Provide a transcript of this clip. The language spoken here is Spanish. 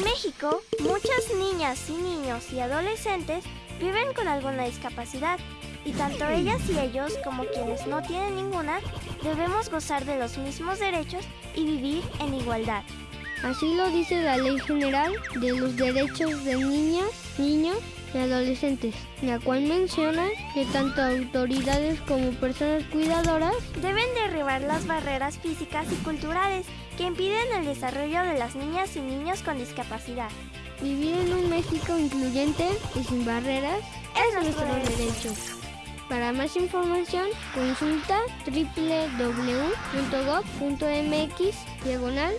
En México, muchas niñas y niños y adolescentes viven con alguna discapacidad y tanto ellas y ellos como quienes no tienen ninguna debemos gozar de los mismos derechos y vivir en igualdad. Así lo dice la Ley General de los Derechos de Niñas, Niños y Adolescentes, la cual menciona que tanto autoridades como personas cuidadoras deben derribar las barreras físicas y culturales que impiden el desarrollo de las niñas y niños con discapacidad. Vivir en un México incluyente y sin barreras es nuestro derecho. Para más información, consulta www.gov.mx diagonal.